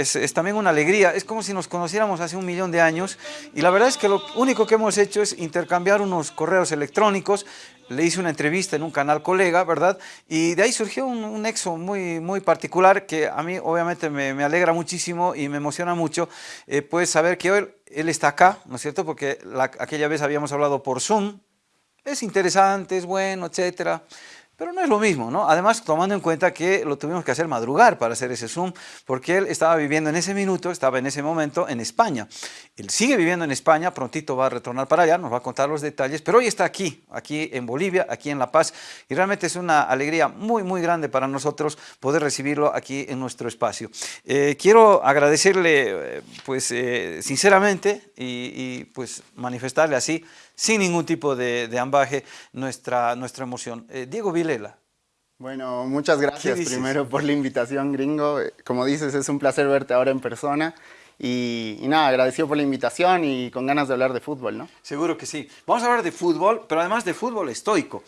es, también una alegría, es como si nos conociéramos hace un millón de años y la verdad es que lo único que hemos hecho es intercambiar unos correos electrónicos, le hice una entrevista en un canal colega, ¿verdad? Y de ahí surgió un, un nexo muy, muy particular que a mí obviamente me, alegra muchísimo y me emociona mucho, eh, pues saber que hoy él está acá, ¿no es cierto? Porque la, aquella vez habíamos hablado por Zoom, es interesante, es bueno, etcétera, pero no es lo mismo, ¿no? Además, tomando en cuenta que lo tuvimos que hacer madrugar para hacer ese Zoom, porque él estaba viviendo en ese minuto, estaba en ese momento en España. Él sigue viviendo en España, prontito va a retornar para allá, nos va a contar los detalles, pero hoy está aquí, aquí en Bolivia, aquí en La Paz, y realmente es una alegría muy, muy grande para nosotros poder recibirlo aquí en nuestro espacio. Eh, quiero agradecerle, eh, pues, eh, sinceramente, y, y pues manifestarle así, sin ningún tipo de, de ambaje nuestra, nuestra emoción. Eh, Diego Vilela. Bueno, muchas gracias primero por la invitación, gringo. Como dices, es un placer verte ahora en persona. Y, y, nada, agradecido por la invitación y con ganas de hablar de fútbol, ¿no? Seguro que sí. Vamos a hablar de fútbol, pero además de fútbol estoico.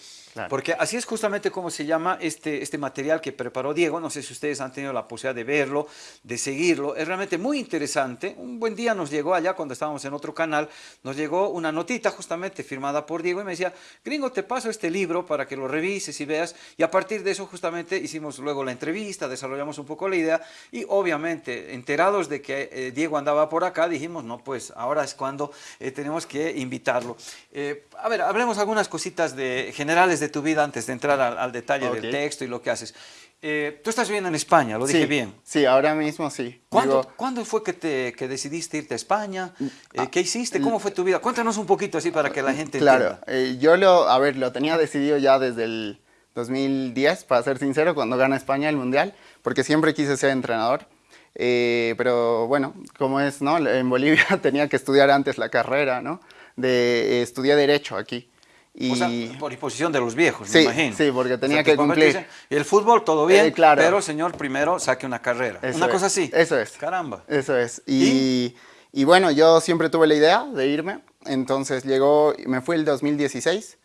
Porque así es justamente como se llama este, este material que preparó Diego. No sé si ustedes han tenido la posibilidad de verlo, de seguirlo. Es realmente muy interesante. Un buen día nos llegó allá cuando estábamos en otro canal, nos llegó una notita justamente firmada por Diego y me decía, gringo, te paso este libro para que lo revises y veas. Y a partir de eso justamente hicimos luego la entrevista, desarrollamos un poco la idea y obviamente enterados de que eh, Diego andaba por acá, dijimos, no, pues ahora es cuando eh, tenemos que invitarlo. Eh, a ver, hablemos algunas cositas de, generales de tu vida antes de entrar al, al detalle okay. del texto y lo que haces. Eh, tú estás viviendo en España, lo sí, dije bien. Sí, ahora mismo sí. ¿Cuándo, Digo, ¿cuándo fue que, te, que decidiste irte a España? Eh, ¿Qué hiciste? ¿Cómo fue tu vida? Cuéntanos un poquito así para que la gente Claro, eh, yo lo, a ver, lo tenía decidido ya desde el 2010, para ser sincero, cuando gana España el Mundial, porque siempre quise ser entrenador. Eh, pero bueno, como es, ¿no? En Bolivia tenía que estudiar antes la carrera, ¿no? De, estudié Derecho aquí. Y... O sea, por disposición de los viejos, sí, me imagino. Sí, porque tenía o sea, que cumplir. El fútbol, todo bien, eh, claro. pero señor, primero saque una carrera. Eso una es. cosa así. Eso es. Caramba. Eso es. Y, ¿Y? y, bueno, yo siempre tuve la idea de irme. Entonces llegó, me fui el 2016.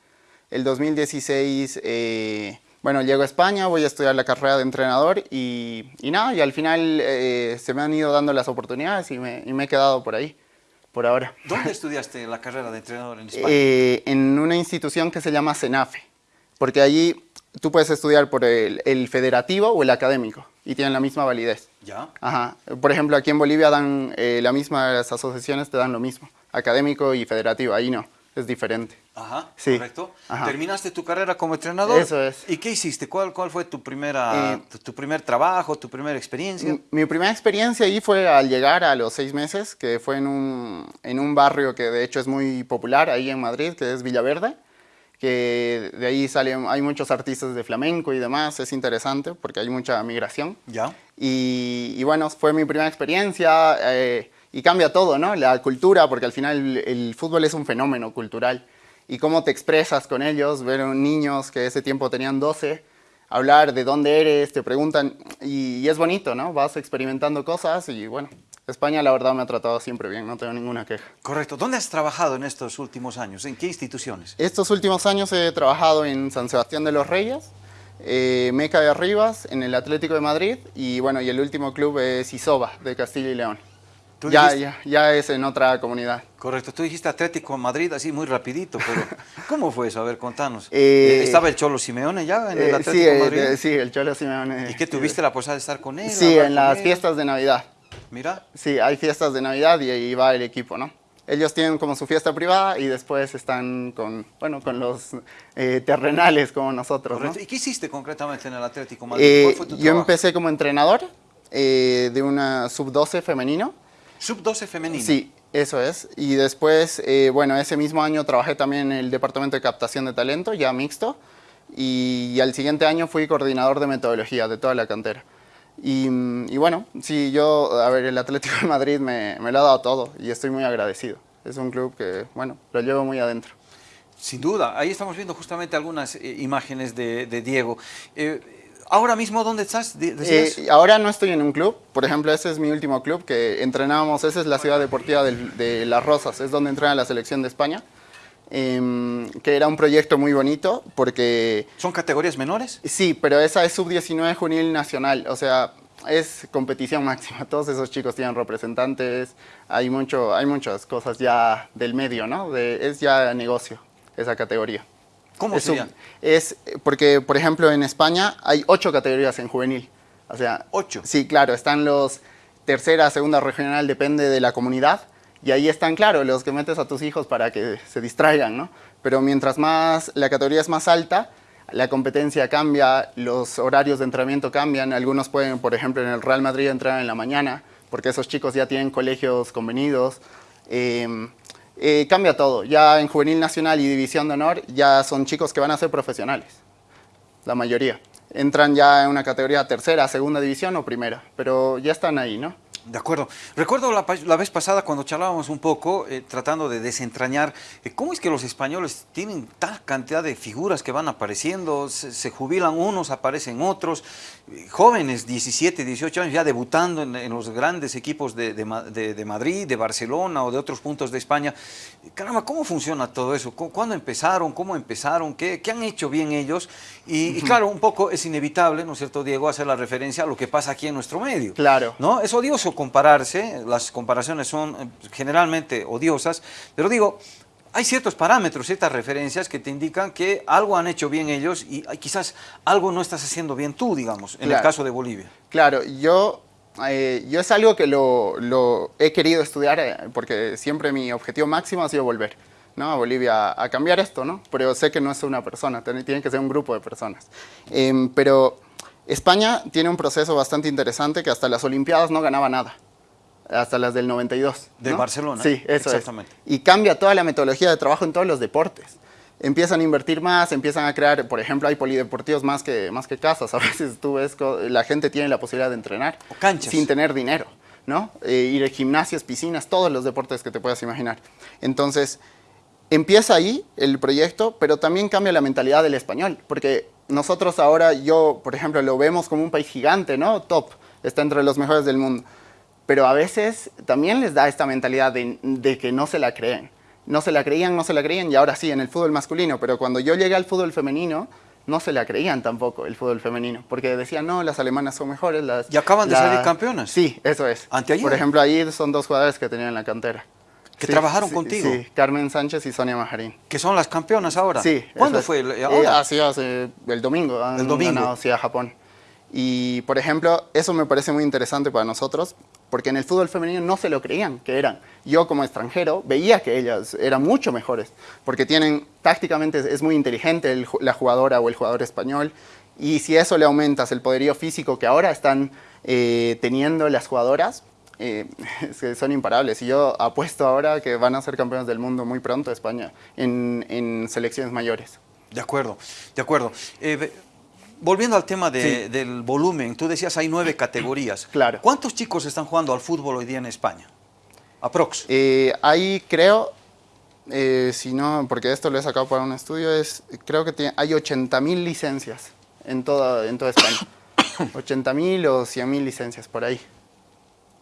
El 2016, eh, bueno, llego a España, voy a estudiar la carrera de entrenador y, y nada, y al final eh, se me han ido dando las oportunidades y me, y me he quedado por ahí por ahora. ¿Dónde estudiaste la carrera de entrenador en España? Eh, en una institución que se llama CENAFE, porque allí tú puedes estudiar por el, el, federativo o el académico y tienen la misma validez. ¿Ya? Ajá. Por ejemplo, aquí en Bolivia dan eh, la misma, las asociaciones te dan lo mismo, académico y federativo, ahí no, es diferente. Ajá, sí. correcto. Ajá. ¿Terminaste tu carrera como entrenador? Eso es. ¿Y qué hiciste? ¿Cuál, cuál fue tu, primera, eh, tu, tu, primer trabajo, tu primera experiencia? Mi, mi, primera experiencia ahí fue al llegar a los seis meses, que fue en un, en un barrio que de hecho es muy popular ahí en Madrid, que es Villaverde, que de ahí salen, hay muchos artistas de flamenco y demás, es interesante porque hay mucha migración. Ya. Y, y bueno, fue mi primera experiencia eh, y cambia todo, ¿no? La cultura, porque al final el, fútbol es un fenómeno cultural y cómo te expresas con ellos, ver niños que ese tiempo tenían 12, hablar de dónde eres, te preguntan, y, y, es bonito, ¿no? Vas experimentando cosas y bueno, España la verdad me ha tratado siempre bien, no tengo ninguna queja. Correcto. ¿Dónde has trabajado en estos últimos años? ¿En qué instituciones? Estos últimos años he trabajado en San Sebastián de los Reyes, eh, Meca de Arribas, en el Atlético de Madrid y bueno, y el último club es Isoba, de Castilla y León. Ya, dijiste... ya, ya, es en otra comunidad. Correcto, tú dijiste Atlético Madrid así muy rapidito, pero ¿cómo fue eso? A ver, contanos. Eh, ¿Estaba el Cholo Simeone ya en el eh, Atlético sí, Madrid? Eh, sí, el Cholo Simeone. ¿Y qué tuviste la posibilidad de estar con él? Sí, en las él? fiestas de Navidad. Mira. Sí, hay fiestas de Navidad y ahí va el equipo, ¿no? Ellos tienen como su fiesta privada y después están con, bueno, con los eh, terrenales como nosotros. ¿no? ¿Y qué hiciste concretamente en el Atlético Madrid? Eh, ¿Cuál fue tu yo trabajo? empecé como entrenador eh, de una sub-12 femenino. ¿Sub-12 femenino? Sí, eso es. Y después, eh, bueno, ese mismo año trabajé también en el Departamento de Captación de Talento, ya mixto. Y, y al siguiente año fui coordinador de metodología de toda la cantera. Y, y, bueno, sí, yo, a ver, el Atlético de Madrid me, me, lo ha dado todo y estoy muy agradecido. Es un club que, bueno, lo llevo muy adentro. Sin duda, ahí estamos viendo justamente algunas eh, imágenes de, de Diego. Eh, ¿Ahora mismo dónde estás? Eh, ahora no estoy en un club, por ejemplo, ese es mi último club que entrenábamos, esa es la ciudad deportiva de, de Las Rosas, es donde entrena la selección de España. Eh, que era un proyecto muy bonito porque... ¿Son categorías menores? Sí, pero esa es sub-19 juvenil nacional, o sea, es competición máxima. Todos esos chicos tienen representantes, hay, mucho, hay muchas cosas ya del medio, ¿no? De, es ya negocio esa categoría. ¿Cómo es, es porque, por ejemplo, en España hay ocho categorías en juvenil. O sea, ocho. Sí, claro, están los tercera, segunda regional, depende de la comunidad. Y ahí están, claro, los que metes a tus hijos para que se distraigan, ¿no? Pero mientras más la categoría es más alta, la competencia cambia, los horarios de entrenamiento cambian. Algunos pueden, por ejemplo, en el Real Madrid entrar en la mañana, porque esos chicos ya tienen colegios convenidos. Em, eh, cambia todo. Ya en Juvenil Nacional y División de Honor ya son chicos que van a ser profesionales, la mayoría. Entran ya en una categoría tercera, segunda división o primera, pero ya están ahí, ¿no? De acuerdo. Recuerdo la, vez pasada cuando charlábamos un poco, eh, tratando de desentrañar, eh, cómo es que los españoles tienen tal cantidad de figuras que van apareciendo, se, jubilan unos, aparecen otros, jóvenes, 17, 18 años, ya debutando en, los grandes equipos de, de, Madrid, de Barcelona o de otros puntos de España. Caramba, ¿cómo funciona todo eso? ¿Cuándo empezaron? ¿Cómo empezaron? ¿Qué, qué han hecho bien ellos? Y, y, claro, un poco es inevitable, ¿no es cierto, Diego, hacer la referencia a lo que pasa aquí en nuestro medio. Claro. ¿no? Es odioso compararse, las comparaciones son eh, generalmente odiosas, pero digo, hay ciertos parámetros, ciertas referencias que te indican que algo han hecho bien ellos y quizás algo no estás haciendo bien tú, digamos, en el caso de Bolivia. Claro, yo, eh, yo es algo que lo, lo he querido estudiar eh, porque siempre mi objetivo máximo ha sido volver. ¿no? a Bolivia a cambiar esto, ¿no? pero sé que no es una persona, tiene que ser un grupo de personas. Em, pero España tiene un proceso bastante interesante que hasta las Olimpiadas no ganaba nada. Hasta las del 92. De Barcelona. Sí, eso Exactamente. Y cambia toda la metodología de trabajo en todos los deportes. Empiezan a invertir más, empiezan a crear, por ejemplo, hay polideportivos más que, más que casas. A veces tú ves la gente tiene la posibilidad de entrenar. O canchas. Sin tener dinero, ¿no? Eh, ir a gimnasios, piscinas, todos los deportes que te puedas imaginar. Entonces, empieza ahí el proyecto, pero también cambia la mentalidad del español. Porque nosotros ahora, yo, por ejemplo, lo vemos como un país gigante, ¿no? Top, está entre los mejores del mundo. Pero a veces también les da esta mentalidad de, que no se la creen. No se la creían, no se la creían, y ahora sí, en el fútbol masculino. Pero cuando yo llegué al fútbol femenino, no se la creían tampoco el fútbol femenino, porque decían, no, las alemanas son mejores. Las, ¿Y acaban de salir campeonas? Sí, eso es. Por ejemplo, ahí son dos jugadores que tenían en la cantera. ¿Que trabajaron contigo? Sí, Carmen Sánchez y Sonia Majarín. ¿Que son las campeonas ahora? Sí. ¿Cuándo fue? Ahora? Hace el domingo. el domingo. Ganado, a Japón. Y, por ejemplo, eso me parece muy interesante para nosotros, porque en el fútbol femenino no se lo creían que eran. Yo, como extranjero, veía que ellas eran mucho mejores, porque tienen, tácticamente es muy inteligente la jugadora o el jugador español, y si eso le aumentas el poderío físico que ahora están eh, teniendo las jugadoras, eh, son imparables. Y yo apuesto ahora que van a ser campeones del mundo muy pronto España en, selecciones mayores. De acuerdo, de acuerdo. Eh, volviendo al tema del volumen, tú decías hay nueve categorías. Claro. ¿Cuántos chicos están jugando al fútbol hoy día en España? Aprox. Eh, ahí creo, si no, porque esto lo he sacado para un estudio, es creo que hay 80.000 licencias en toda, en toda España. 80.000 o 100.000 licencias por ahí.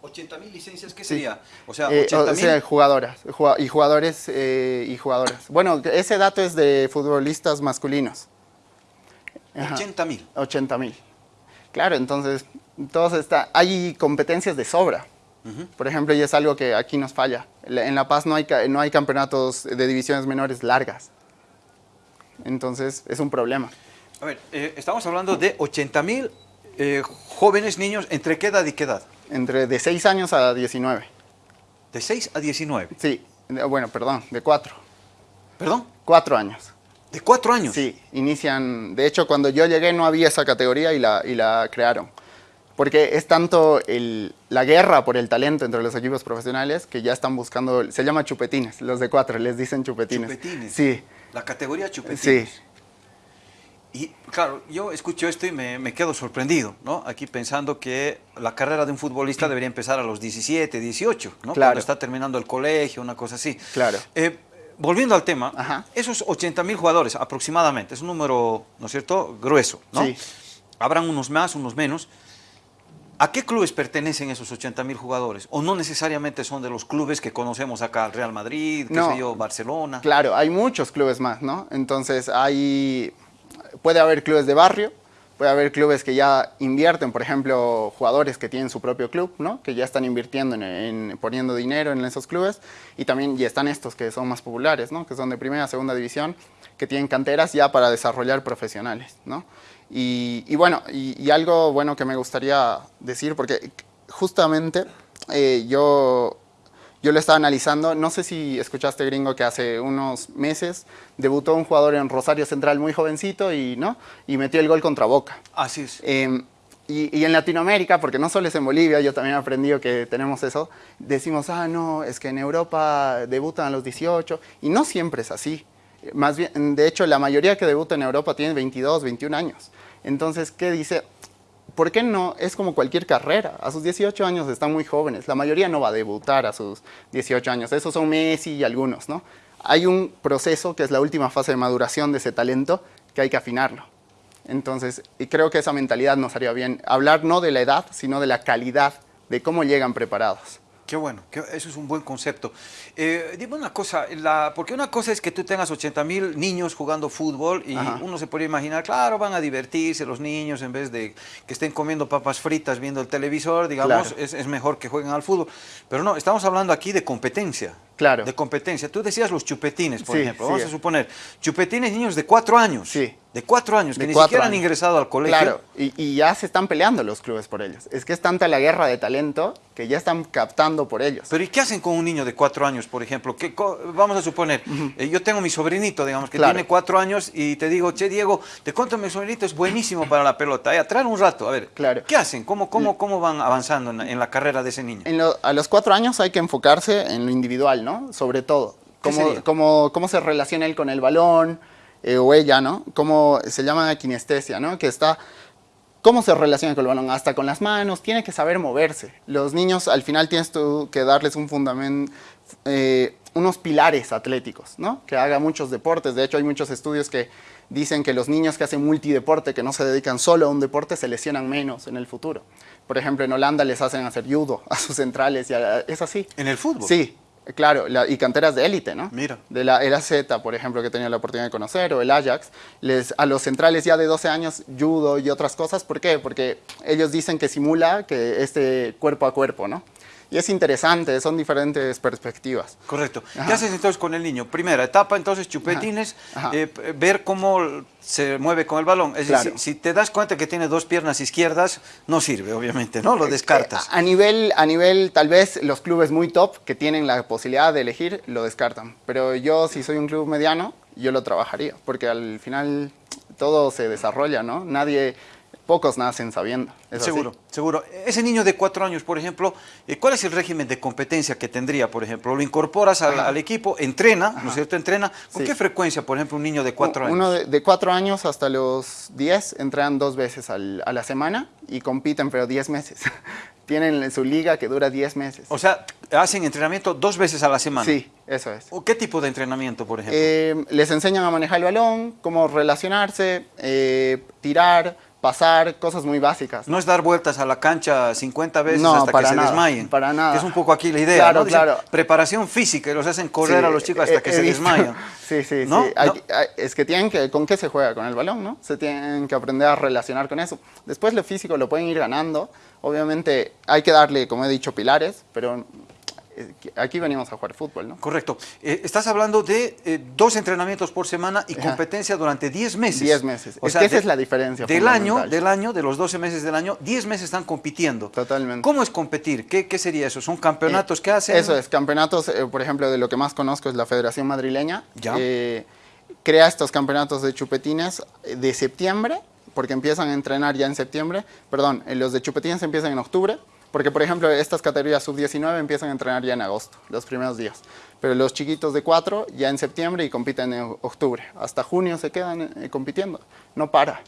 80 mil licencias, ¿qué sería? O sea, eh, jugadoras y jugadores eh, y jugadoras. Bueno, ese dato es de futbolistas masculinos. 80 mil. 80 mil. Claro, entonces, todos está, hay competencias de sobra. Por ejemplo, y es algo que aquí nos falla. En La Paz no hay, no hay campeonatos de divisiones menores largas. Entonces, es un problema. A ver, eh, estamos hablando de 80 mil jóvenes niños, ¿entre qué edad y qué edad? Entre de 6 años a 19. ¿De 6 a 19? Sí, bueno, perdón, de 4. ¿Perdón? 4 años. ¿De 4 años? Sí, inician, de hecho cuando yo llegué no había esa categoría y la, y la crearon. Porque es tanto el, la guerra por el talento entre los equipos profesionales que ya están buscando, se llama chupetines, los de 4 les dicen chupetines. Chupetines. Sí. La categoría chupetines. Sí. Y claro, yo escucho esto y me, quedo sorprendido, ¿no? Aquí pensando que la carrera de un futbolista debería empezar a los 17, 18, ¿no? Claro. Cuando está terminando el colegio, una cosa así. Claro. Eh, volviendo al tema, esos 80 mil jugadores aproximadamente, es un número, ¿no es cierto?, grueso, ¿no? Sí. Habrán unos más, unos menos. ¿A qué clubes pertenecen esos 80 mil jugadores? ¿O no necesariamente son de los clubes que conocemos acá, Real Madrid, qué sé yo, Barcelona? Claro, hay muchos clubes más, ¿no? Entonces hay puede haber clubes de barrio, Puede haber clubes que ya invierten, por ejemplo, jugadores que tienen su propio club, ¿no? que ya están invirtiendo en, en, poniendo dinero en esos clubes. Y también ya están estos que son más populares, ¿no? que son de primera, segunda división, que tienen canteras ya para desarrollar profesionales. ¿no? Y, y bueno, y, y, algo bueno que me gustaría decir, porque justamente eh, yo yo lo estaba analizando, no sé si escuchaste gringo que hace unos meses debutó un jugador en Rosario Central muy jovencito y, ¿no? y metió el gol contra Boca. Así es. Eh, y, y, en Latinoamérica, porque no solo es en Bolivia, yo también he aprendido que tenemos eso, decimos, ah, no, es que en Europa debutan a los 18, y no siempre es así. Más bien, de hecho, la mayoría que debuta en Europa tiene 22, 21 años. Entonces, ¿qué dice? ¿Por qué no? Es como cualquier carrera. A sus 18 años están muy jóvenes. La mayoría no va a debutar a sus 18 años. Esos son Messi y algunos, ¿no? Hay un proceso que es la última fase de maduración de ese talento que hay que afinarlo. Entonces, y creo que esa mentalidad nos haría bien. Hablar no de la edad, sino de la calidad, de cómo llegan preparados. Qué bueno, eso es un buen concepto. Eh, dime una cosa, la, porque una cosa es que tú tengas 80 mil niños jugando fútbol y Ajá. uno se podría imaginar, claro, van a divertirse los niños en vez de que estén comiendo papas fritas viendo el televisor, digamos, claro. es, es, mejor que jueguen al fútbol. Pero no, estamos hablando aquí de competencia. Claro. De competencia. Tú decías los chupetines, por sí, ejemplo. Sí. Vamos a suponer, chupetines niños de cuatro años. Sí. De cuatro años, que ni siquiera años. han ingresado al colegio. Claro, y, y, ya se están peleando los clubes por ellos. Es que es tanta la guerra de talento que ya están captando por ellos. Pero ¿y qué hacen con un niño de cuatro años, por ejemplo? ¿Qué, vamos a suponer, uh -huh. eh, yo tengo mi sobrinito, digamos, que claro. tiene cuatro años y te digo, che, Diego, te cuento, mi sobrinito es buenísimo para la pelota. Eh, traer un rato, a ver, claro. ¿qué hacen? ¿Cómo, cómo, cómo van avanzando en la, en la carrera de ese niño? Lo, a los cuatro años hay que enfocarse en lo individual, ¿no? Sobre todo. Cómo, cómo, cómo se relaciona él con el balón, eh, o ella, ¿no? Cómo se llama kinestesia, ¿no? Que está, cómo se relaciona con el balón, hasta con las manos, tiene que saber moverse. Los niños al final tienes tú que darles un fundamento, eh, unos pilares atléticos, ¿no? Que haga muchos deportes. De hecho, hay muchos estudios que dicen que los niños que hacen multideporte, que no se dedican solo a un deporte, se lesionan menos en el futuro. Por ejemplo, en Holanda les hacen hacer judo a sus centrales, y a, es así. ¿En el fútbol? Sí, Claro, la, y canteras de élite, ¿no? Mira. De la era Z, por ejemplo, que he tenido la oportunidad de conocer, o el Ajax, les, a los centrales ya de 12 años, judo y otras cosas. ¿Por qué? Porque ellos dicen que simula que este cuerpo a cuerpo, ¿no? Y es interesante, son diferentes perspectivas. Correcto. Ajá. ¿Qué haces entonces con el niño? Primera etapa, entonces, chupetines, Ajá. Ajá. Eh, ver cómo se mueve con el balón. Es claro. decir, si, te das cuenta que tiene dos piernas izquierdas, no sirve, obviamente, ¿no? Lo descartas. A nivel, a nivel, tal vez, los clubes muy top que tienen la posibilidad de elegir, lo descartan. Pero yo, si soy un club mediano, yo lo trabajaría, porque al final todo se desarrolla, ¿no? Nadie pocos nacen sabiendo. seguro, así. seguro. Ese niño de cuatro años, por ejemplo, eh, ¿cuál es el régimen de competencia que tendría, por ejemplo? Lo incorporas al, al equipo, entrena, Ajá. ¿no es cierto? Entrena. ¿Con sí. qué frecuencia, por ejemplo, un niño de cuatro años? Uno de, de, cuatro años hasta los diez entrenan dos veces al, a la semana y compiten, pero diez meses. Tienen su liga que dura diez meses. O sea, hacen entrenamiento dos veces a la semana. Sí, eso es. ¿Qué tipo de entrenamiento, por ejemplo? Eh, les enseñan a manejar el balón, cómo relacionarse, eh, tirar, pasar, cosas muy básicas. No es dar vueltas a la cancha 50 veces no, hasta para que nada, se desmayen. para nada. Que es un poco aquí la idea, claro, ¿no? Dicen, claro. preparación física y los hacen correr sí, a los chicos hasta he, que he se visto. desmayan. Sí, sí, ¿No? sí. Hay, hay, es que tienen que, ¿con qué se juega? Con el balón, ¿no? Se tienen que aprender a relacionar con eso. Después lo físico lo pueden ir ganando. Obviamente hay que darle, como he dicho, pilares, pero aquí venimos a jugar fútbol, ¿no? Correcto. Eh, estás hablando de eh, dos entrenamientos por semana y Ajá. competencia durante 10 meses. 10 meses. O es sea, que esa de, es la diferencia. Del año, del año, de los 12 meses del año, 10 meses están compitiendo. Totalmente. ¿Cómo es competir? ¿Qué, qué sería eso? ¿Son campeonatos eh, que hacen? Eso es, campeonatos, eh, por ejemplo, de lo que más conozco es la Federación Madrileña. Ya. Eh, crea estos campeonatos de chupetines de septiembre, porque empiezan a entrenar ya en septiembre. Perdón, los de chupetines empiezan en octubre porque, por ejemplo, estas categorías sub-19 empiezan a entrenar ya en agosto, los primeros días. Pero los chiquitos de 4 ya en septiembre y compiten en octubre. Hasta junio se quedan eh, compitiendo. No para.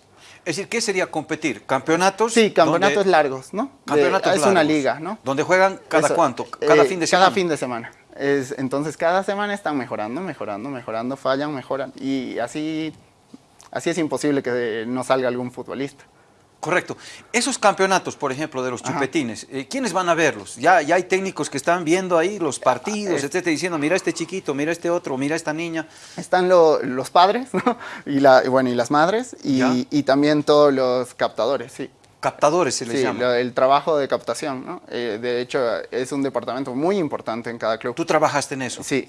Es decir, ¿qué sería competir? ¿Campeonatos? Sí, campeonatos donde... largos, ¿no? Campeonatos de, es largos. una liga, ¿no? ¿Donde juegan cada Eso, cuánto? ¿Cada eh, fin de semana? Cada fin de semana. Es, entonces, cada semana están mejorando, mejorando, mejorando, fallan, mejoran. Y así, así es imposible que no salga algún futbolista. Correcto. Esos campeonatos, por ejemplo, de los chupetines, eh, ¿quiénes van a verlos? Ya, ya hay técnicos que están viendo ahí los partidos, Ah, etcétera, diciendo, mira este chiquito, mira este otro, mira esta niña. Están lo- los padres, ¿no? Y, la, y bueno, y las madres, y también todos los captadores, sí. Captadores se les Sí, llama. lo- el trabajo de captación, ¿no? Eh, de hecho, es un departamento muy importante en cada club. Tú trabajaste en eso. Sí,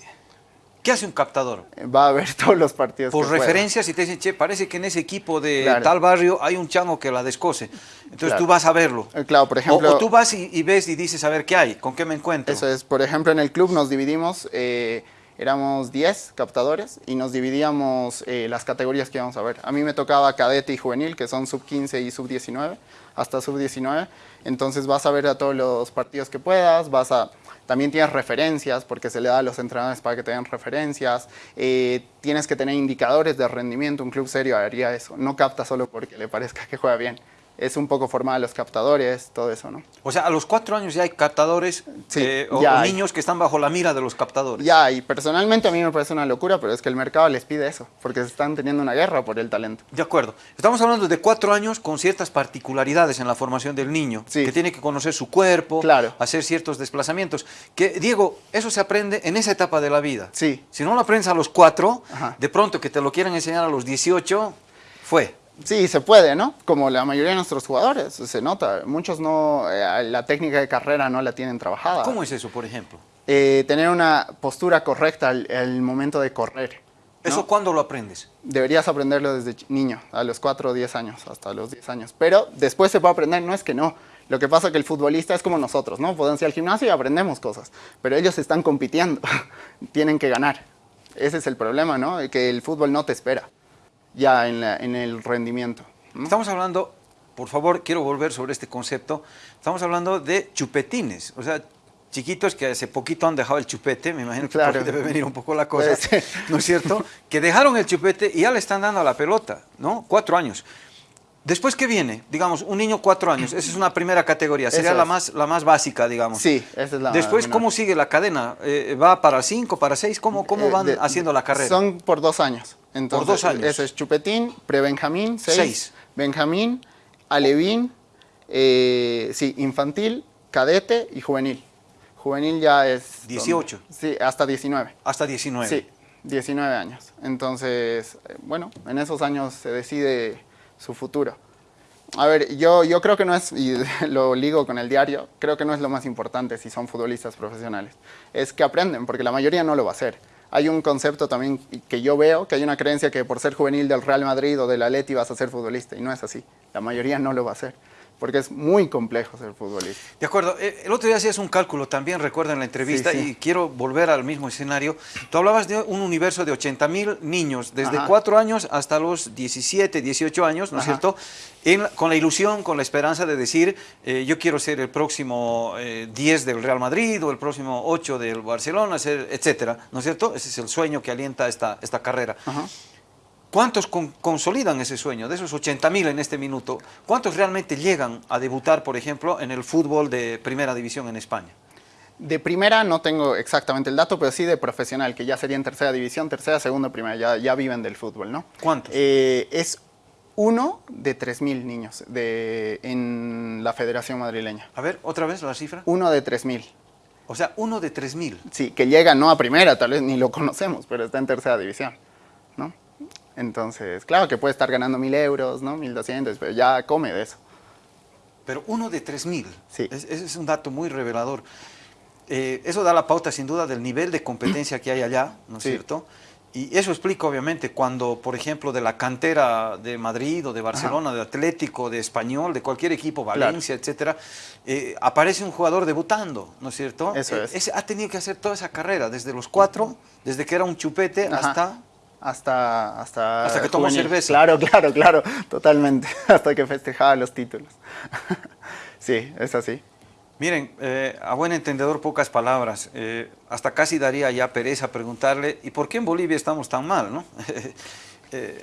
¿Qué hace un captador? va a ver todos los partidos Por que referencias y te dicen, che, parece que en ese equipo de Claro. tal barrio hay un chango que la descose. Entonces Claro. tú vas a verlo. Eh, Claro, por O- ejemplo... o, tú vas y, y ves y dices, a ver, ¿qué hay? ¿Con qué me encuentro? Eso es, por ejemplo, en el club nos dividimos, eh, éramos 10 captadores y nos dividíamos eh, las categorías que íbamos a ver. A mí me tocaba cadete y juvenil, que son sub 15 y sub 19, hasta sub 19. Entonces vas a ver a todos los partidos que puedas, vas a... También tienes referencias, porque se le da a los entrenadores para que te den referencias. Eh, tienes que tener indicadores de rendimiento. Un club serio haría eso. No capta solo porque le parezca que juega bien. Es un poco formar a los captadores, todo eso, ¿no? O sea, a los cuatro años ya hay captadores Sí, eh, o, ya o hay. niños que están bajo la mira de los captadores. Ya, y personalmente a mí me parece una locura, pero es que el mercado les pide eso, porque se están teniendo una guerra por el talento. De acuerdo. Estamos hablando de cuatro años con ciertas particularidades en la formación del niño, Sí. que tiene que conocer su cuerpo, Claro. hacer ciertos desplazamientos. Que, Diego, eso se aprende en esa etapa de la vida. Sí. Si no lo aprendes a los cuatro, Ajá. de pronto que te lo quieran enseñar a los 18, fue. Sí, se puede, ¿no? Como la mayoría de nuestros jugadores, se nota. Muchos no, eh, la técnica de carrera no la tienen trabajada. ¿Cómo es eso, por ejemplo? Eh, tener una postura correcta al, al momento de correr. ¿no? ¿Eso cuándo lo aprendes? Deberías aprenderlo desde niño, a los 4 o 10 años, hasta los 10 años. Pero después se puede aprender, no es que no. Lo que pasa es que el futbolista es como nosotros, ¿no? Podemos ir al gimnasio y aprendemos cosas, pero ellos están compitiendo, tienen que ganar. Ese es el problema, ¿no? Que el fútbol no te espera ya en, la- en el rendimiento. ¿no? Estamos hablando, por favor, quiero volver sobre este concepto. Estamos hablando de chupetines, o sea, chiquitos que hace poquito han dejado el chupete, me imagino que Claro. debe venir un poco la cosa. ¿no es cierto? Que dejaron el chupete y ya le están dando a la pelota, ¿no? Cuatro años. Después, ¿qué viene? Digamos, un niño cuatro años, esa es una primera categoría, sería la más, la más básica, digamos. Sí, esa es la Después, menor. ¿cómo sigue la cadena? Eh, ¿Va para cinco, para seis? ¿Cómo, cómo Eh, van de- haciendo la carrera? Son por dos años. Entonces, dos años. Ese es Chupetín, Prebenjamín, seis, Seis. Benjamín, Alevín, eh, sí, infantil, cadete y juvenil. Juvenil ya es... 18. Sí, hasta 19. Hasta 19. Sí, 19 años. Entonces, eh, bueno, en esos años se decide su futuro. A ver, yo, yo creo que no es, y lo ligo con el diario, creo que no es lo más importante si son futbolistas profesionales. Es que aprenden, porque la mayoría no lo va a hacer. Hay un concepto también que yo veo, que hay una creencia que por ser juvenil del Real Madrid o del Atleti vas a ser futbolista, y no es así. La mayoría no lo va a hacer, porque es muy complejo ser futbolista. De acuerdo. Eh, El otro día hacías un cálculo también, recuerdo en la entrevista, Sí, sí. y quiero volver al mismo escenario. Tú hablabas de un universo de 80 mil niños, desde Ajá. 4 años hasta los 17, 18 años, ¿no es cierto? En con la ilusión, con la esperanza de decir, eh, yo quiero ser el próximo eh, 10 del Real Madrid o el próximo 8 del Barcelona, etcétera, ¿no es cierto? Ese es el sueño que alienta esta, esta carrera. Ajá. ¿Cuántos con- consolidan ese sueño? De esos 80 mil en este minuto, ¿cuántos realmente llegan a debutar, por ejemplo, en el fútbol de primera división en España? De primera no tengo exactamente el dato, pero sí de profesional, que ya sería en tercera división, tercera, segunda, primera, ya, ya viven del fútbol, ¿no? ¿Cuántos? Eh, es uno de 3.000 niños de, en la Federación Madrileña. A ver, otra vez la cifra. Uno de 3.000. O sea, uno de 3 mil. Sí, que llega no a primera, tal vez ni lo conocemos, pero está en tercera división, ¿no? Entonces, claro que puede estar ganando 1.000 euros, ¿no? 1.200, pero ya come de eso. Pero uno de 3 mil. Sí. Es- un dato muy revelador. Eh, eso da la pauta, sin duda, del nivel de competencia que hay allá, ¿no es Sí. cierto? Y eso explica, obviamente, cuando, por ejemplo, de la cantera de Madrid o de Barcelona, de Atlético, de Español, de cualquier equipo, Valencia, etcétera, eh, aparece un jugador debutando, ¿no es cierto? Eso Eh, es. ese ha tenido que hacer toda esa carrera, desde los cuatro, desde que era un chupete Ajá. hasta... Hasta, hasta, Hasta que tomó cerveza. Claro, claro, claro, totalmente. Hasta que festejaba los títulos. sí, es así. Miren, eh, a buen entendedor pocas palabras. Eh, hasta casi daría ya pereza preguntarle, ¿y por qué en Bolivia estamos tan mal? ¿no? Eh,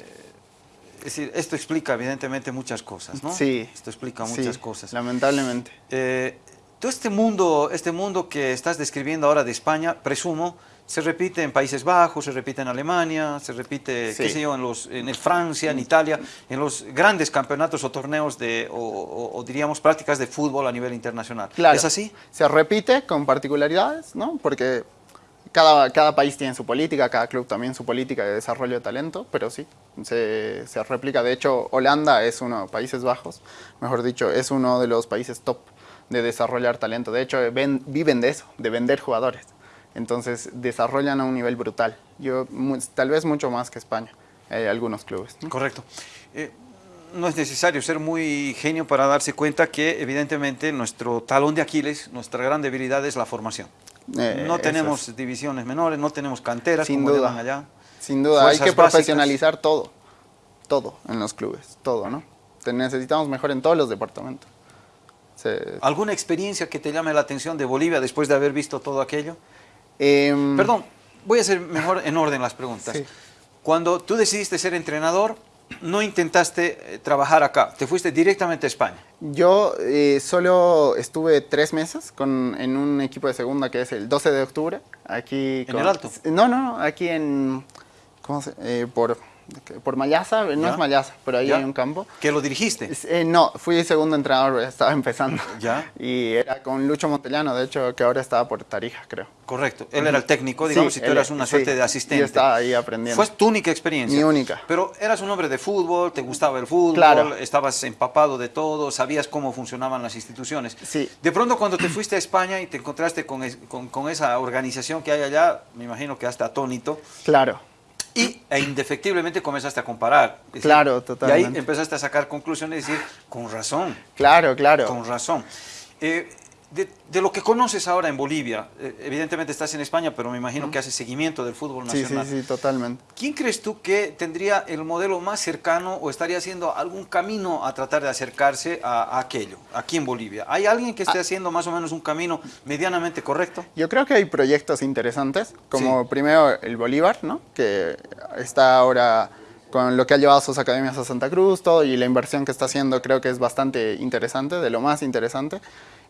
es decir, esto explica evidentemente muchas cosas, ¿no? Sí. Esto explica sí, muchas cosas. Lamentablemente. Todo este mundo, este mundo que estás describiendo ahora de España, presumo, se repite en Países Bajos, se repite en Alemania, se repite, qué sé yo, en, los, en el Francia, en Italia, en los grandes campeonatos o torneos de, o, diríamos prácticas de fútbol a nivel internacional. Claro, ¿Es así? Se repite con particularidades, ¿no? Porque cada, cada país tiene su política, cada club también su política de desarrollo de talento, pero sí, se, se replica. De hecho, Holanda es uno, Países Bajos, mejor dicho, es uno de los países top de desarrollar talento. De hecho, viven de eso, de vender jugadores. Entonces desarrollan a un nivel brutal. Yo, tal vez mucho más que España, hay algunos clubes. Correcto. Eh, no es necesario ser muy genio para darse cuenta que evidentemente nuestro talón de Aquiles, nuestra gran debilidad es la formación. Eh, no tenemos divisiones menores, no tenemos canteras Sin como duda. allá. Sin duda, hay que profesionalizar todo, todo en los clubes, todo, ¿no? Te necesitamos mejor en todos los departamentos. ¿Alguna experiencia que te llame la atención de Bolivia después de haber visto todo aquello? Em, Perdón, voy a hacer mejor en orden las preguntas. Cuando tú decidiste ser entrenador, no intentaste eh, trabajar acá, te fuiste directamente a España. Yo eh, solo estuve tres meses con, en un equipo de segunda que es el 12 de octubre. Aquí ¿En el Alto? No, no, aquí en... ¿Cómo se, eh, por por Mayasa, no es Mayasa, pero ahí hay un campo. ¿Que lo dirigiste? Eh, no, fui segundo entrenador, estaba empezando. ¿Ya? Y era con Lucho Montellano, de hecho, que ahora estaba por Tarija, creo. Correcto, él era el técnico, digamos, y tú eras una suerte de asistente. Yo estaba ahí aprendiendo. Fue tu única experiencia. Mi única. Pero eras un hombre de fútbol, te gustaba el fútbol, claro. estabas empapado de todo, sabías cómo funcionaban las instituciones. Sí. De pronto cuando te fuiste a España y te encontraste con, con, con esa organización que hay allá, me imagino que hasta atónito. Claro y e indefectiblemente comenzaste a comparar. claro, totalmente. Y ahí empezaste a sacar conclusiones y decir, con razón. Claro, claro. Con razón. Eh, de, lo que conoces ahora en Bolivia, eh, evidentemente estás en España, pero me imagino que haces seguimiento del fútbol nacional. Sí, sí, sí, totalmente. ¿Quién crees tú que tendría el modelo más cercano o estaría haciendo algún camino a tratar de acercarse a, aquello, aquí en Bolivia? ¿Hay alguien que esté ah. haciendo más o menos un camino medianamente correcto? Yo creo que hay proyectos interesantes, como primero el Bolívar, ¿no? que está ahora con lo que ha llevado sus academias a Santa Cruz, todo, y la inversión que está haciendo creo que es bastante interesante, de lo más interesante.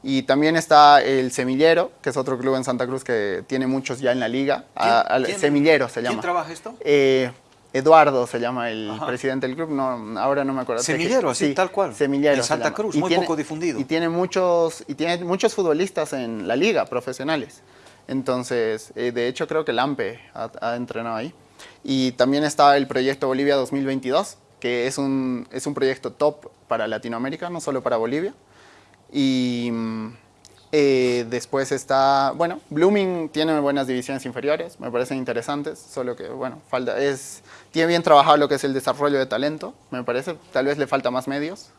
Y también está el Semillero, que es otro club en Santa Cruz que tiene muchos ya en la liga. Semillero se llama. ¿Quién trabaja esto? Eh, Eduardo se llama el presidente del club, no, ahora no me acuerdo. Semillero, así, tal cual. Semillero. En Santa Cruz, muy poco difundido. Y tiene, muchos, y tiene muchos futbolistas en la liga, profesionales. Entonces, eh, de hecho creo que Lampe ha, ha, entrenado ahí. Y también está el proyecto Bolivia 2022, que es un, es un proyecto top para Latinoamérica, no solo para Bolivia. Y eh, después está, bueno, Blooming tiene buenas divisiones inferiores, me parecen interesantes, solo que, bueno, falta, es, tiene bien trabajado lo que es el desarrollo de talento, me parece, tal vez le falta más medios.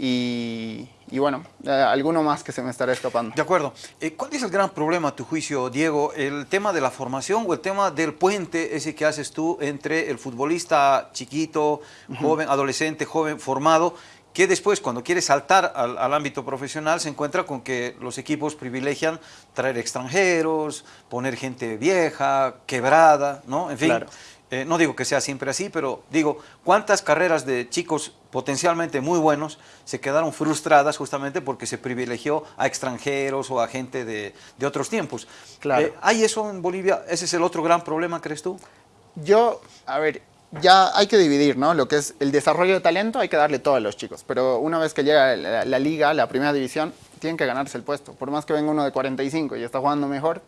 Y, bueno, eh, alguno más que se me estará escapando. De acuerdo. Eh, ¿Cuál es el gran problema, a tu juicio, Diego? ¿El tema de la formación o el tema del puente ese que haces tú entre el futbolista chiquito, joven, adolescente, joven, formado que después cuando quiere saltar al, ámbito profesional se encuentra con que los equipos privilegian traer extranjeros, poner gente vieja, quebrada, ¿no? En fin, eh, no digo que sea siempre así, pero digo, ¿cuántas carreras de chicos potencialmente muy buenos se quedaron frustradas justamente porque se privilegió a extranjeros o a gente de, otros tiempos? Claro. Eh, ¿Hay eso en Bolivia? ¿Ese es el otro gran problema, crees tú? Yo, a ver, ya hay que dividir, ¿no? Lo que es el desarrollo de talento hay que darle todo a los chicos, pero una vez que llega la, liga, la primera división, tienen que ganarse el puesto. Por más que venga uno de 45 y está jugando mejor,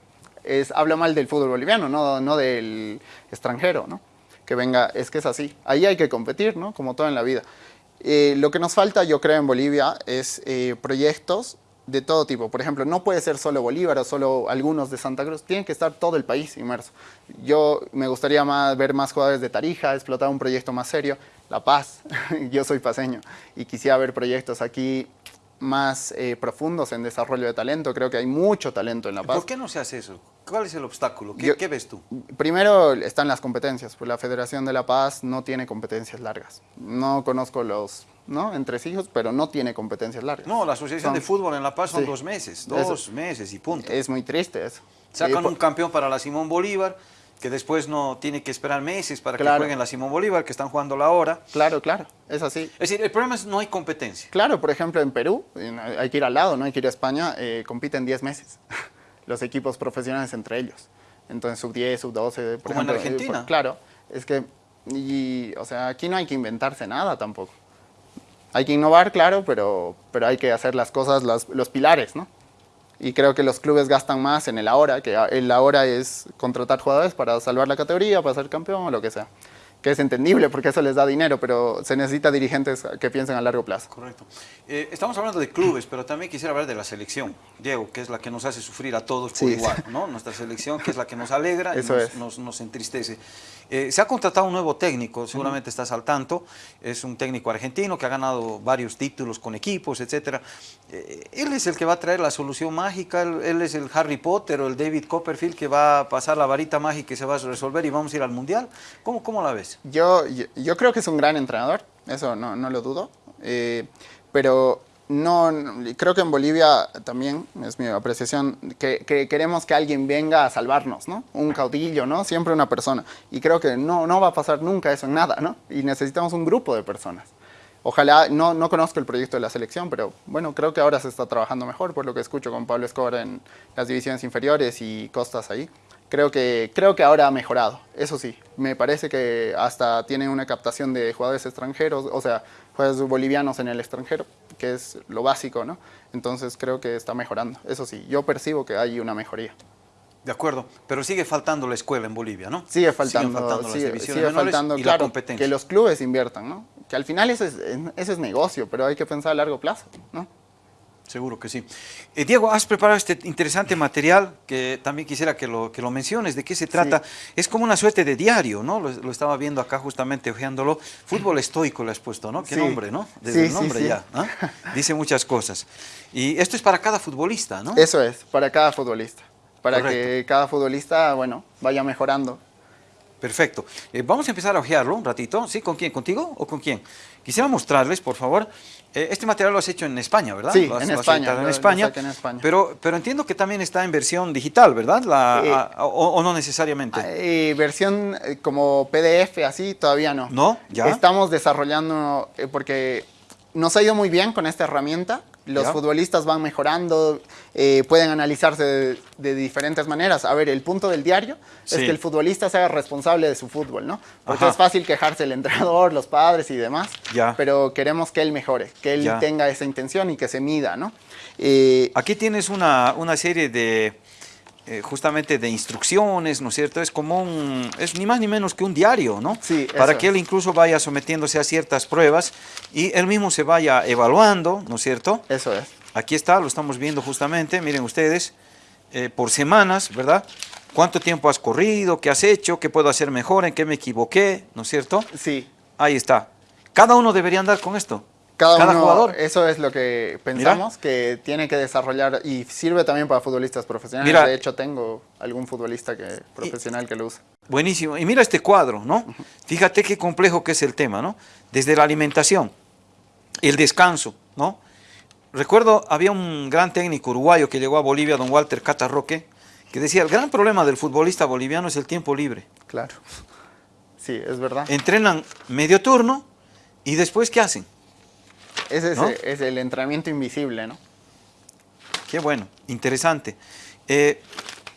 es, habla mal del fútbol boliviano, no, no del extranjero, ¿no? Que venga, es que es así. Ahí hay que competir, ¿no? Como todo en la vida. Eh, lo que nos falta, yo creo, en Bolivia es eh, proyectos de todo tipo. Por ejemplo, no puede ser solo Bolívar o solo algunos de Santa Cruz, tiene que estar todo el país inmerso. Yo me gustaría más, ver más jugadores de Tarija, explotar un proyecto más serio. La Paz, yo soy paseño y quisiera ver proyectos aquí más eh, profundos en desarrollo de talento. Creo que hay mucho talento en La Paz. ¿Por qué no se hace eso? ¿Cuál es el obstáculo? ¿Qué, ves tú? Primero están las competencias. Pues la Federación de La Paz no tiene competencias largas. No conozco los ¿no? entre hijos, pero no tiene competencias largas. No, la Asociación de Fútbol en La Paz son dos meses, dos meses y punto. Es muy triste eso. Sacan un campeón para la Simón Bolívar que después no tiene que esperar meses para Claro. que jueguen la Simón Bolívar, que están jugando la hora. Claro, claro, es así. Es decir, el problema es no hay competencia. Claro, por ejemplo, en Perú, en- hay que ir al lado, no hay que ir a España, eh, compiten 10 meses los equipos profesionales entre ellos. Entonces, sub 10, sub 12, por Como en ejemplo. eh, Argentina. por- claro, es que, y, o sea, aquí no hay que inventarse nada tampoco. Hay que innovar, claro, pero, pero hay que hacer las cosas, las- los pilares, ¿no? Y creo que los clubes gastan más en el ahora, que el ahora es contratar jugadores para salvar la categoría, para ser campeón o lo que sea. Que es entendible porque eso les da dinero, pero se necesita dirigentes que piensen a largo plazo. Correcto. Eh, estamos hablando de clubes, pero también quisiera hablar de la selección, Diego, que es la que nos hace sufrir a todos por Sí. igual, ¿no? Nuestra selección, que es la que nos alegra y Eso nos, es. nos- nos entristece. Eh, se ha contratado un nuevo técnico, seguramente estás al tanto, es un técnico argentino que ha ganado varios títulos con equipos, etcétera. Eh, él es el que va a traer la solución mágica, él, él es el Harry Potter o el David Copperfield que va a pasar la varita mágica y se va a resolver y vamos a ir al Mundial. ¿Cómo, cómo la ves? Yo, yo, yo creo que es un gran entrenador, eso no, no lo dudo, eh, pero no- creo que en Bolivia también, es mi apreciación, que, que queremos que alguien venga a salvarnos, ¿no? Un caudillo, ¿no? Siempre una persona. Y creo que no, no va a pasar nunca eso en nada, ¿no? Y necesitamos un grupo de personas. Ojalá, no, no conozco el proyecto de la selección, pero bueno, creo que ahora se está trabajando mejor, por lo que escucho con Pablo Escobar en las divisiones inferiores y Costas ahí. Creo que, creo que ahora ha mejorado, eso sí. Me parece que hasta tiene una captación de jugadores extranjeros, o sea, jugadores bolivianos en el extranjero, que es lo básico, ¿no? Entonces creo que está mejorando, eso sí. Yo percibo que hay una mejoría. De acuerdo, pero sigue faltando la escuela en Bolivia, ¿no? Sigue faltando, faltando las sigue, divisiones sigue faltando, y la claro, competencia. que los clubes inviertan, ¿no? Que al final eso es, eso es negocio, pero hay que pensar a largo plazo, ¿no? Seguro que sí. Eh, Diego, has preparado este interesante material que también quisiera que lo, que lo menciones. ¿De qué se trata? Es como una suerte de diario, ¿no? Lo, lo estaba viendo acá justamente ojeándolo. Fútbol estoico le has puesto, ¿no? Qué Sí. nombre, ¿no? Desde Sí, el sí, nombre ya. ¿no? Dice muchas cosas. Y esto es para cada futbolista, ¿no? Eso es, para cada futbolista. Para Correcto. que cada futbolista, bueno, vaya mejorando. Perfecto. Eh, vamos a empezar a ojearlo un ratito. ¿Sí? ¿Con quién? ¿Contigo o con quién? Quisiera mostrarles, por favor. Eh, este material lo has hecho en España, ¿verdad? Sí, Lo has- en España, En España. en España. Pero, pero entiendo que también está en versión digital, ¿verdad? La- Eh, a- o, o no necesariamente. Eh, versión como PDF, así, todavía no. ¿No? ¿Ya? Estamos desarrollando, porque nos ha ido muy bien con esta herramienta. Los Ya. futbolistas van mejorando, eh, pueden analizarse de, de diferentes maneras. A ver, el punto del diario es que el futbolista sea responsable de su fútbol, ¿no? Porque Ajá. es fácil quejarse el entrenador, los padres y demás, Ya. pero queremos que él mejore, que él Ya. tenga esa intención y que se mida, ¿no? Eh, Aquí tienes una, una serie de, eh, justamente de instrucciones, ¿no es cierto? Es como un, es ni más ni menos que un diario, ¿no? Sí, Para que él incluso vaya sometiéndose a ciertas pruebas y él mismo se vaya evaluando, ¿no es cierto? eso es. Aquí está, lo estamos viendo justamente, miren ustedes, eh, por semanas, ¿verdad? ¿Cuánto tiempo has corrido? ¿Qué has hecho? ¿Qué puedo hacer mejor? ¿En qué me equivoqué? ¿No es cierto? Sí, Ahí está. Cada uno debería andar con esto. Cada, uno, jugador. Eso es lo que pensamos, que tiene que desarrollar y sirve también para futbolistas profesionales. Mira. de hecho, tengo algún futbolista que, profesional que lo usa. Buenísimo. Y mira este cuadro, ¿no? Fíjate qué complejo que es el tema, ¿no? Desde la alimentación, el descanso, ¿no? Recuerdo, había un gran técnico uruguayo que llegó a Bolivia, don Walter Catarroque, que decía, el gran problema del futbolista boliviano es el tiempo libre. Claro. Sí, es verdad. Entrenan medio turno y después, ¿qué hacen? Ese es, ¿no? es el entrenamiento invisible, ¿no? Qué bueno, interesante. Eh,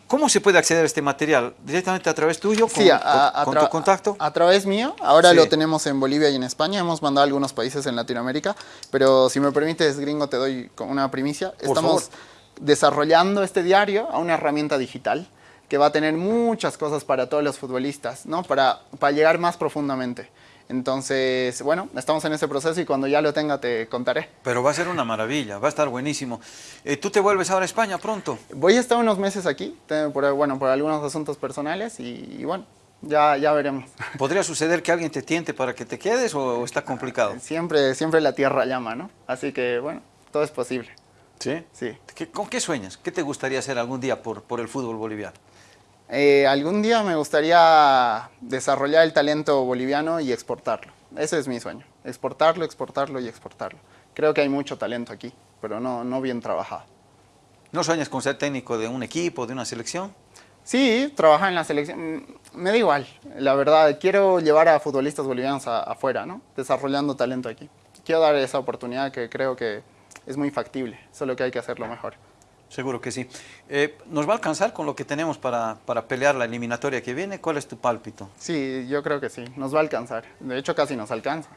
¿Cómo se puede acceder a este material? ¿Directamente a través tuyo? ¿Con, Sí, a, a- con- a tu contacto? A través mío. Ahora Sí. lo tenemos en Bolivia y en España. Hemos mandado a algunos países en Latinoamérica. Pero si me permites, gringo, te doy una primicia. Por Estamos favor. desarrollando este diario a una herramienta digital que va a tener muchas cosas para todos los futbolistas, ¿no? Para, para llegar más profundamente. Entonces, bueno, estamos en ese proceso y cuando ya lo tenga te contaré. Pero va a ser una maravilla, va a estar buenísimo. Eh, ¿Tú te vuelves ahora a España pronto? Voy a estar unos meses aquí, por, bueno, por algunos asuntos personales y, y bueno, ya, ya veremos. ¿Podría suceder que alguien te tiente para que te quedes o, o está complicado? Siempre, siempre la tierra llama, ¿no? Así que, bueno, todo es posible. ¿Sí? Sí. ¿Qué- ¿Con qué sueñas? ¿Qué te gustaría hacer algún día por, por el fútbol boliviano? Eh, algún día me gustaría desarrollar el talento boliviano y exportarlo. Ese es mi sueño. Exportarlo, exportarlo y exportarlo. Creo que hay mucho talento aquí, pero no, no bien trabajado. ¿No sueñas con ser técnico de un equipo, de una selección? Sí, trabajar en la selección, mm, me da igual, la verdad. Quiero llevar a futbolistas bolivianos afuera, ¿no? Desarrollando talento aquí. Quiero dar esa oportunidad que creo que es muy factible, solo que hay que hacerlo mejor. Seguro que sí. Eh, ¿Nos va a alcanzar con lo que tenemos para, para, pelear la eliminatoria que viene? ¿Cuál es tu pálpito? Sí, yo creo que sí, nos va a alcanzar. De hecho, casi nos alcanza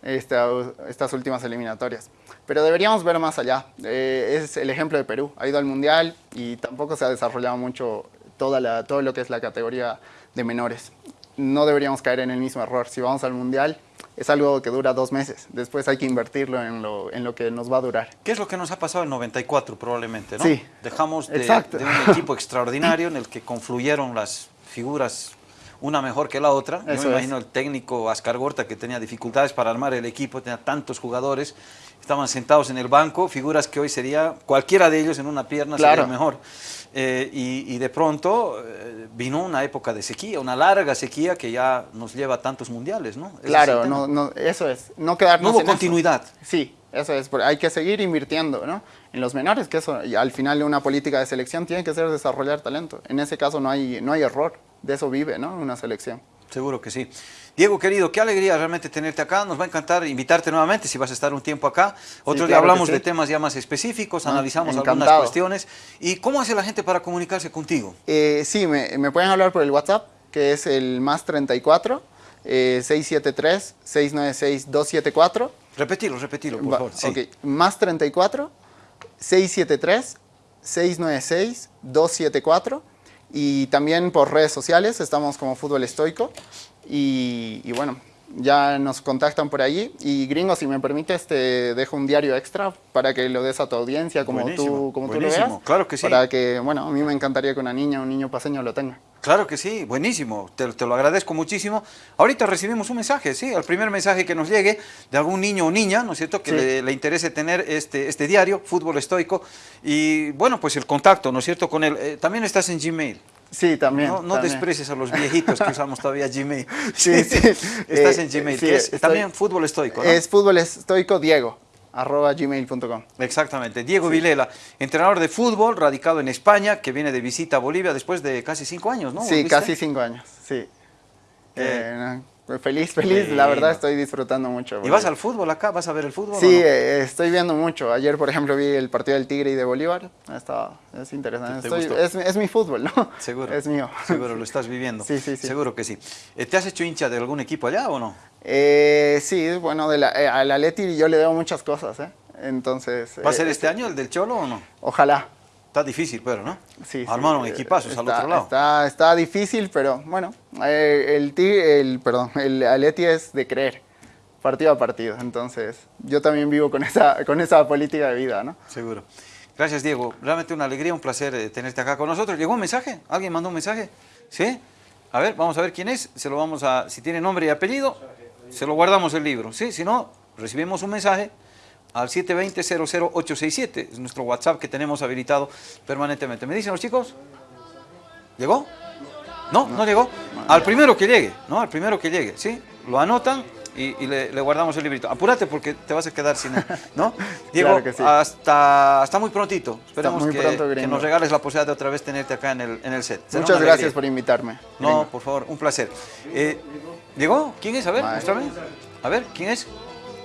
esta, estas últimas eliminatorias. Pero deberíamos ver más allá. Eh, es el ejemplo de Perú. Ha ido al Mundial y tampoco se ha desarrollado mucho toda la, todo lo que es la categoría de menores. No deberíamos caer en el mismo error. Si vamos al Mundial, es algo que dura dos meses. Después hay que invertirlo en lo, en lo que nos va a durar. ¿Qué es lo que nos ha pasado en 94 probablemente? ¿no? Sí. Dejamos de, de, un equipo extraordinario en el que confluyeron las figuras una mejor que la otra. Yo me imagino el técnico Ascar Gorta que tenía dificultades para armar el equipo, tenía tantos jugadores, estaban sentados en el banco, figuras que hoy sería cualquiera de ellos en una pierna sería mejor. Eh, y, de pronto eh, vino una época de sequía, una larga sequía que ya nos lleva a tantos mundiales, ¿no? claro, no, no, eso es, no quedarnos No hubo continuidad. Sí, eso es, hay que seguir invirtiendo ¿no? en los menores, que eso al final una política de selección tiene que ser desarrollar talento. En ese caso no hay, no hay error, de eso vive ¿no? una selección. Seguro que sí. Diego, querido, qué alegría realmente tenerte acá. Nos va a encantar invitarte nuevamente si vas a estar un tiempo acá. Otro día hablamos de temas ya más específicos, ah, analizamos algunas cuestiones. ¿Y cómo hace la gente para comunicarse contigo? Eh, sí, me, me, pueden hablar por el WhatsApp, que es el más 34 eh, 673 696 274. Repetilo, repetilo, por favor. Sí. Ok, más 34 673 696 274 y también por redes sociales, estamos como Fútbol Estoico. Y, y, bueno, ya nos contactan por allí. Y gringo, si me permites, te dejo un diario extra para que lo des a tu audiencia como, tú, como tú lo veas. Claro que sí. Para que, bueno, a mí me encantaría que una niña, un niño paseño lo tenga. Claro que sí, buenísimo, te, te, lo agradezco muchísimo. Ahorita recibimos un mensaje, sí, el primer mensaje que nos llegue de algún niño o niña, ¿no es cierto?, que le, le, interese tener este, este diario, Fútbol Estoico, y bueno, pues el contacto, ¿no es cierto?, con él. Eh, también estás en Gmail. Sí, también. No, no también. desprecies a los viejitos que usamos todavía Gmail. Sí, sí. Estás en Gmail, sí, que es estoy, también Fútbol Estoico, ¿no? Es Fútbol Estoico Diego arroba gmail.com. Exactamente. Diego sí. Vilela, entrenador de fútbol, radicado en España, que viene de visita a Bolivia después de casi cinco años, ¿no? Sí, ¿Volviste? casi cinco años, sí. Eh, eh, feliz, feliz, eh, la verdad estoy disfrutando mucho. Bolivia. ¿Y vas al fútbol acá? ¿Vas a ver el fútbol? Sí, no? eh, estoy viendo mucho. Ayer, por ejemplo, vi el partido del Tigre y de Bolívar. Está, es interesante. ¿Te, te estoy, es, es, mi fútbol, ¿no? Seguro. Es mío. Seguro, lo estás viviendo. Sí, sí, sí. Seguro que sí. ¿Te has hecho hincha de algún equipo allá o no? Eh, sí, bueno, de la, al Atleti yo le debo muchas cosas, ¿eh? Entonces... ¿Va a ser este año el del Cholo o no? Ojalá. Está difícil, pero, ¿no? Sí. Armaron sí, equipazos está, al otro lado. Está, está difícil, pero bueno, eh, el, el, perdón, el Atleti es de creer, partido a partido. Entonces, yo también vivo con esa, con esa política de vida, ¿no? Seguro. Gracias, Diego. Realmente una alegría, un placer eh, tenerte acá con nosotros. ¿Llegó un mensaje? ¿Alguien mandó un mensaje? ¿Sí? A ver, vamos a ver quién es. Se lo vamos a, si tiene nombre y apellido, se lo guardamos el libro. ¿Sí? Si no, recibimos un mensaje al 720-00867, es nuestro WhatsApp que tenemos habilitado permanentemente. ¿Me dicen los chicos? ¿Llegó? No, no, llegó. Al primero que llegue, ¿no? Al primero que llegue, ¿sí? Lo anotan y, y le, le, guardamos el librito. Apúrate porque te vas a quedar sin él, ¿no? Diego, claro sí. hasta, hasta muy prontito. Esperemos muy que, pronto, que, nos regales la posibilidad de otra vez tenerte acá en el, en el set. Será Muchas gracias por invitarme. No, por favor, un placer. Eh, ¿Llegó? ¿Quién es? A ver, muéstrame. A ver, ¿quién es?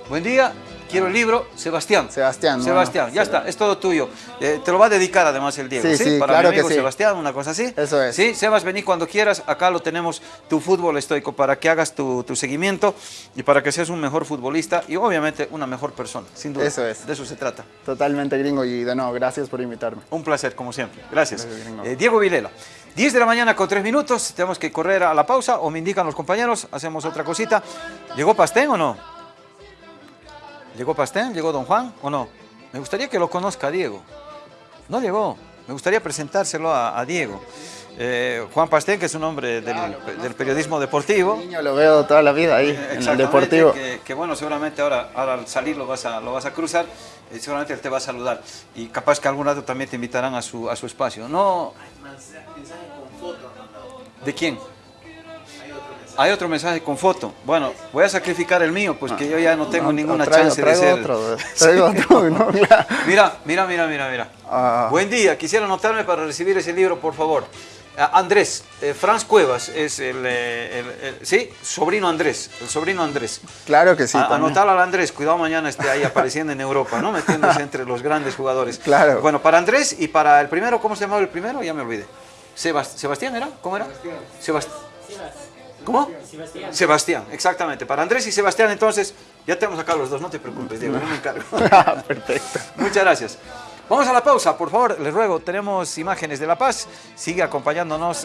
Buen día. Quiero el libro, Sebastián. Sebastián. Sebastián, ya está, es todo tuyo. Eh, te lo va a dedicar además el Diego, sí, ¿sí? sí Para claro mi amigo que sí. Sebastián, una cosa así. Eso es. Sí, Sebas, vení cuando quieras, acá lo tenemos, tu fútbol estoico, para que hagas tu, tu, seguimiento y para que seas un mejor futbolista y obviamente una mejor persona, sin duda. Eso es. De eso se trata. Totalmente gringo y de nuevo, gracias por invitarme. Un placer, como siempre. Gracias. gracias eh, Diego Vilela. 10 de la mañana con 3 minutos, tenemos que correr a la pausa o me indican los compañeros, hacemos otra cosita. ¿Llegó Pastén o no? ¿Llegó Pastén? ¿Llegó Don Juan o no? Me gustaría que lo conozca Diego. No llegó. Me gustaría presentárselo a, a Diego. Eh, Juan Pastén, que es un hombre del, del periodismo deportivo. Niño lo veo toda la vida ahí, en el deportivo. Que, que, bueno, seguramente ahora, ahora al salir lo vas a, lo vas a cruzar, eh, seguramente él te va a saludar. Y capaz que algún rato también te invitarán a su, a su espacio. No. ¿De quién? Hay otro mensaje con foto. Bueno, voy a sacrificar el mío, pues que yo ya no tengo no, ninguna traigo, chance traigo de ser. Otro, traigo sí. otro, no, mira, mira, mira, mira, mira. Ah. Buen día, quisiera anotarme para recibir ese libro, por favor. Andrés, eh, Franz Cuevas es el, eh, el, el, sí, sobrino Andrés, el sobrino Andrés. Claro que sí. A, anotar al Andrés, cuidado mañana esté ahí apareciendo en Europa, ¿no? Metiéndose entre los grandes jugadores. Claro. Bueno, para Andrés y para el primero, ¿cómo se llamaba el primero? Ya me olvidé. Sebast ¿Sebastián era? ¿Cómo era? Sebastián. ¿Cómo? Sebastián. Sebastián, exactamente. Para Andrés y Sebastián, entonces, ya tenemos acá los dos, no te preocupes, Diego, yo me encargo. Perfecto. Muchas gracias. Vamos a la pausa, por favor, les ruego, tenemos imágenes de La Paz, sigue acompañándonos